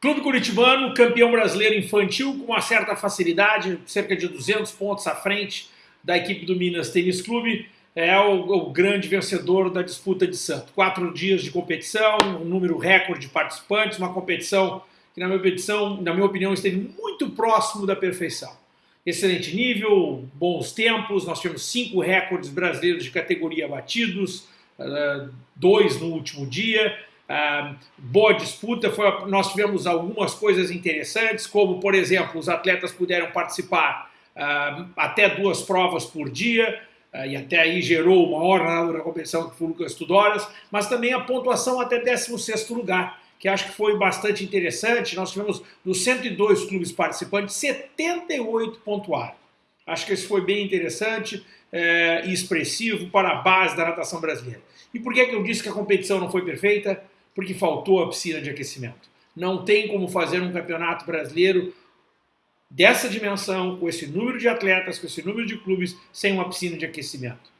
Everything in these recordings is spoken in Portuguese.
Clube Curitibano, campeão brasileiro infantil com uma certa facilidade, cerca de 200 pontos à frente da equipe do Minas Tênis Clube, é o, o, grande vencedor da disputa de Santo. Quatro dias de competição, um número recorde de participantes, uma competição que, na minha, na minha opinião, esteve muito próximo da perfeição. Excelente nível, bons tempos, nós tivemos cinco recordes brasileiros de categoria batidos, uh, dois no último dia, Uh, boa disputa, foi, nós tivemos algumas coisas interessantes, como, por exemplo, os atletas puderam participar uh, até duas provas por dia, uh, e até aí gerou uma hora na competição que foi o Lucas Tudoras, mas também a pontuação até 16º lugar, que acho que foi bastante interessante. Nós tivemos, dos 102 clubes participantes, 78 pontuaram. Acho que isso foi bem interessante eh, e expressivo para a base da natação brasileira. E por que, que eu disse que a competição não foi perfeita? Porque faltou a piscina de aquecimento. Não tem como fazer um campeonato brasileiro dessa dimensão, com esse número de atletas, com esse número de clubes, sem uma piscina de aquecimento.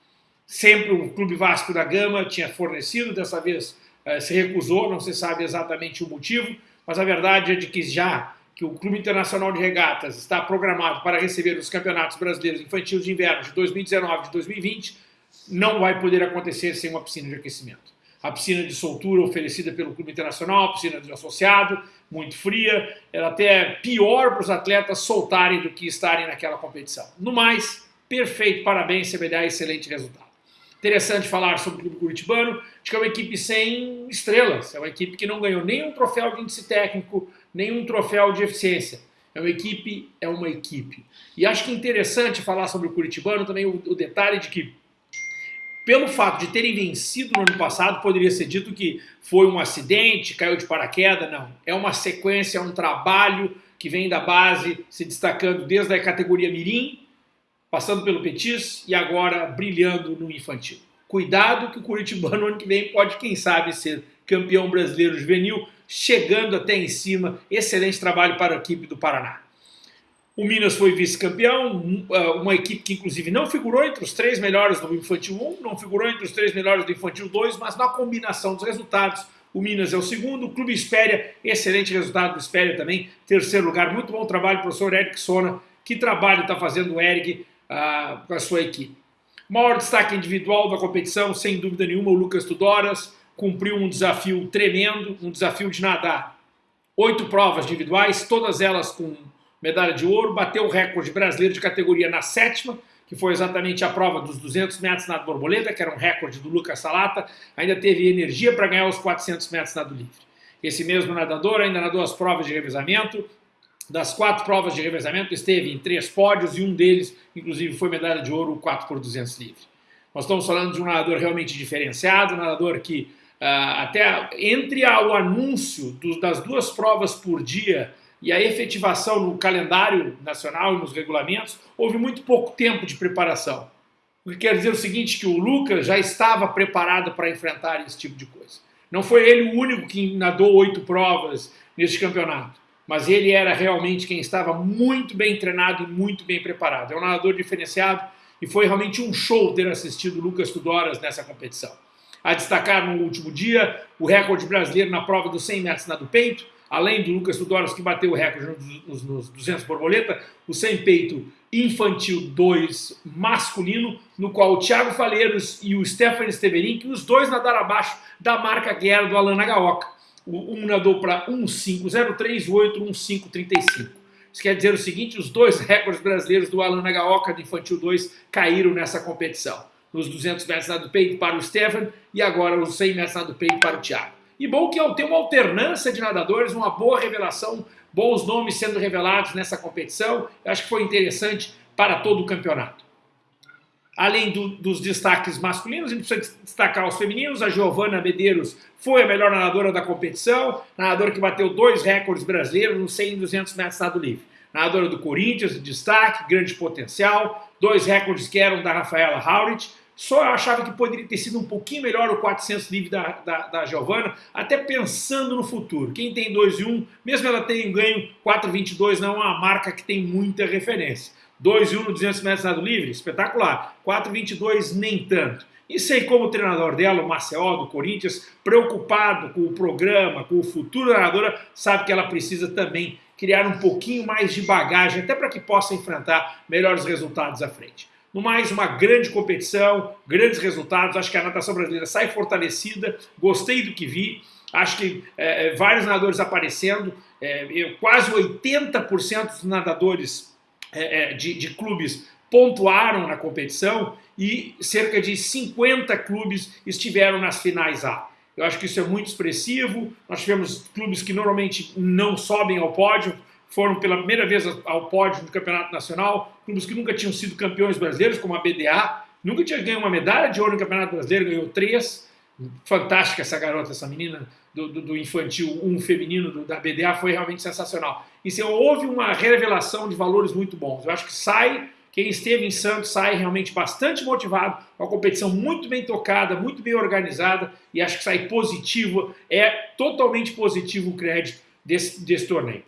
Sempre o Clube Vasco da Gama tinha fornecido, dessa vez eh, se recusou, não se sabe exatamente o motivo, mas a verdade é de que já que o Clube Internacional de Regatas está programado para receber os campeonatos brasileiros infantis de inverno de 2019 e de 2020, não vai poder acontecer sem uma piscina de aquecimento a piscina de soltura oferecida pelo Clube Internacional, a piscina de associado, muito fria, era até pior para os atletas soltarem do que estarem naquela competição. No mais, perfeito, parabéns, CBDA, excelente resultado. Interessante falar sobre o Clube Curitibano, acho que é uma equipe sem estrelas, é uma equipe que não ganhou nenhum troféu de índice técnico, nenhum troféu de eficiência. É uma equipe, é uma equipe. E acho que é interessante falar sobre o Curitibano também o, o detalhe de que pelo fato de terem vencido no ano passado, poderia ser dito que foi um acidente, caiu de paraquedas, não. É uma sequência, é um trabalho que vem da base, se destacando desde a categoria mirim, passando pelo petis e agora brilhando no infantil. Cuidado que o Curitibano ano que vem pode, quem sabe, ser campeão brasileiro juvenil, chegando até em cima. Excelente trabalho para a equipe do Paraná. O Minas foi vice-campeão, ah, uma equipe que inclusive não figurou entre os três melhores do Infantil 1, não figurou entre os três melhores do Infantil 2, mas na combinação dos resultados, o Minas é o segundo, o Clube Espéria, excelente resultado do Espéria também, terceiro lugar, muito bom trabalho, professor Eric Sona, que trabalho está fazendo o Eric uh, com a sua equipe. Maior destaque individual da competição, sem dúvida nenhuma, o Lucas Tudoras, cumpriu um desafio tremendo, um desafio de nadar oito provas individuais, todas elas com medalha de ouro, bateu o recorde brasileiro de categoria na sétima, que foi exatamente a prova dos 200 metros na borboleta, que era um recorde do Lucas Salata, ainda teve energia para ganhar os 400 metros nado livre. Esse mesmo nadador ainda nadou as provas de revezamento, das quatro provas de revezamento esteve em três pódios e um deles, inclusive, foi medalha de ouro, o 4 por 200 livre. Nós estamos falando de um nadador realmente diferenciado, um nadador que uh, até entre o anúncio das duas provas por dia e a efetivação no calendário nacional e nos regulamentos, houve muito pouco tempo de preparação. O que quer dizer o seguinte, que o Lucas já estava preparado para enfrentar esse tipo de coisa. Não foi ele o único que nadou oito provas neste campeonato, mas ele era realmente quem estava muito bem treinado e muito bem preparado. É um nadador diferenciado e foi realmente um show ter assistido o Lucas Tudoras nessa competição. A destacar no último dia o recorde brasileiro na prova dos 100 metros nado peito, além do Lucas Tudoros, que bateu o recorde nos, nos 200 borboleta, o sem peito infantil 2 masculino, no qual o Thiago Faleiros e o Stephanie Steverin, que os dois nadaram abaixo da marca guerra do Alan Nagaoka. Um nadou para 1.503 e o outro 1.535. Isso quer dizer o seguinte, os dois recordes brasileiros do Alan Nagaoka do Infantil 2 caíram nessa competição. Nos 200 metros nado peito para o Stefan e agora os 100 metros nado peito para o Thiago. E bom que tem uma alternância de nadadores, uma boa revelação, bons nomes sendo revelados nessa competição. Eu acho que foi interessante para todo o campeonato. Além do, dos destaques masculinos, a gente precisa destacar os femininos. A Giovana Medeiros foi a melhor nadadora da competição, nadadora que bateu dois recordes brasileiros nos 100 e 200 metros nado livre. Nadadora do Corinthians, de destaque, grande potencial, dois recordes que eram da Rafaela Haurit. Só eu achava que poderia ter sido um pouquinho melhor o 400 livre da, da, da Giovana, até pensando no futuro. Quem tem 2 e 1, um, mesmo ela tenha ganho 4,22, não é uma marca que tem muita referência. 2 e 1 no 200 metros nado livre, espetacular. 4,22 nem tanto. E sei como o treinador dela, o Marcel do Corinthians, preocupado com o programa, com o futuro da nadadora, sabe que ela precisa também criar um pouquinho mais de bagagem, até para que possa enfrentar melhores resultados à frente. No mais, uma grande competição, grandes resultados, acho que a natação brasileira sai fortalecida, gostei do que vi, acho que é, é vários nadadores aparecendo, é, quase 80% dos nadadores é, é, de, de clubes pontuaram na competição e cerca de 50 clubes estiveram nas finais A. Eu acho que isso é muito expressivo. Nós tivemos clubes que normalmente não sobem ao pódio, foram pela primeira vez ao pódio do Campeonato Nacional, clubes que nunca tinham sido campeões brasileiros, como a BDA, nunca tinha ganho uma medalha de ouro no Campeonato Brasileiro, ganhou três. Fantástica essa garota, essa menina do, do, do infantil 1 feminino do, da BDA, foi realmente sensacional. Se houve uma revelação de valores muito bons. Eu acho que sai quem esteve em Santos sai realmente bastante motivado, uma competição muito bem tocada, muito bem organizada e acho que sai positivo, é totalmente positivo o crédito desse, desse torneio.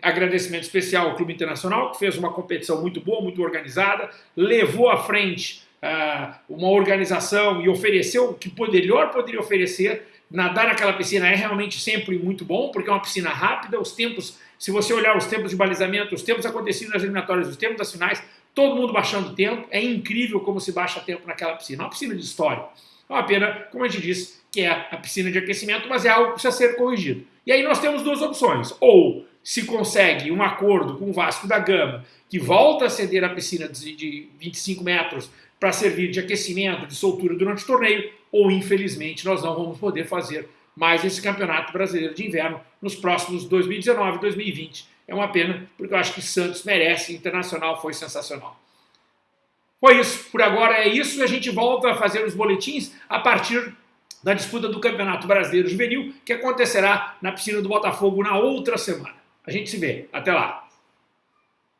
Agradecimento especial ao Clube Internacional, que fez uma competição muito boa, muito organizada, levou à frente uh, uma organização e ofereceu o que melhor poderia oferecer. Nadar naquela piscina é realmente sempre muito bom, porque é uma piscina rápida, os tempos, se você olhar os tempos de balizamento, os tempos acontecidos nas eliminatórias, os tempos das finais, todo mundo baixando tempo, é incrível como se baixa tempo naquela piscina, é uma piscina de história. É uma pena, como a gente disse, que é a piscina de aquecimento, mas é algo que precisa ser corrigido. E aí nós temos duas opções, ou se consegue um acordo com o Vasco da Gama, que volta a ceder a piscina de 25 metros para servir de aquecimento, de soltura durante o torneio, ou infelizmente nós não vamos poder fazer mais esse campeonato brasileiro de inverno nos próximos 2019 e 2020, é uma pena, porque eu acho que Santos merece, Internacional foi sensacional. Foi isso, por agora é isso, e a gente volta a fazer os boletins a partir da disputa do Campeonato Brasileiro Juvenil, que acontecerá na piscina do Botafogo na outra semana. A gente se vê, até lá!